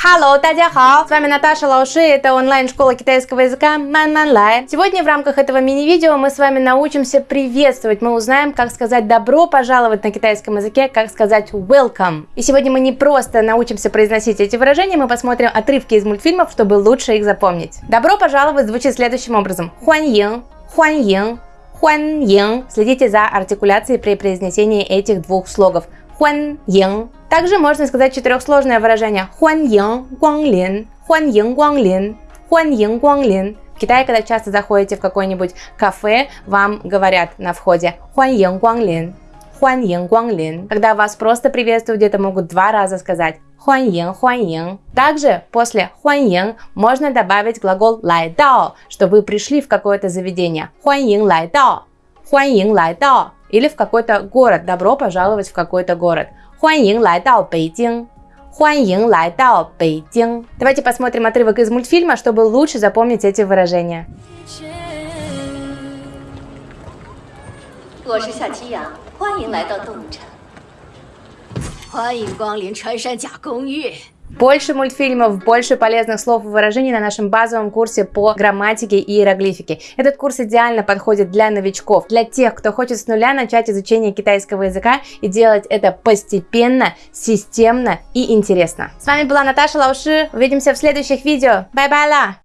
Hello, 大家好! С вами Наташа Лауши, это онлайн-школа китайского языка Man Man Lai. Сегодня в рамках этого мини-видео мы с вами научимся приветствовать, мы узнаем, как сказать добро пожаловать на китайском языке, как сказать welcome. И сегодня мы не просто научимся произносить эти выражения, мы посмотрим отрывки из мультфильмов, чтобы лучше их запомнить. Добро пожаловать звучит следующим образом. Хуан ин, хуан ин, хуан ин. Следите за артикуляцией при произнесении этих двух слогов. Хуан ин также можно сказать четырехсложное выражение «хуан ин гуанглин», «хуан ин гуанглин», «хуан ин гуанглин». В Китае, когда часто заходите в какое-нибудь кафе, вам говорят на входе «хуан ин гуанглин», «хуан ин гуанглин». Когда вас просто приветствуют, где-то могут два раза сказать «хуан ин, хуан ин». Также после «хуан ин» можно добавить глагол «лай дао», что вы пришли в какое-то заведение. «Хуан ин лай дао», «хуан ин лай дао». Или в какой-то город, добро пожаловать в какой-то город. 欢迎来到北京。欢迎来到北京. Давайте посмотрим отрывок из мультфильма, чтобы лучше запомнить эти выражения. 我是夏七阳，欢迎来到动物城。欢迎光临穿山甲公寓。 Больше мультфильмов, больше полезных слов и выражений на нашем базовом курсе по грамматике и иероглифике. Этот курс идеально подходит для новичков, для тех, кто хочет с нуля начать изучение китайского языка и делать это постепенно, системно и интересно. С вами была Наташа 老师. Увидимся в следующих видео. 拜拜啦!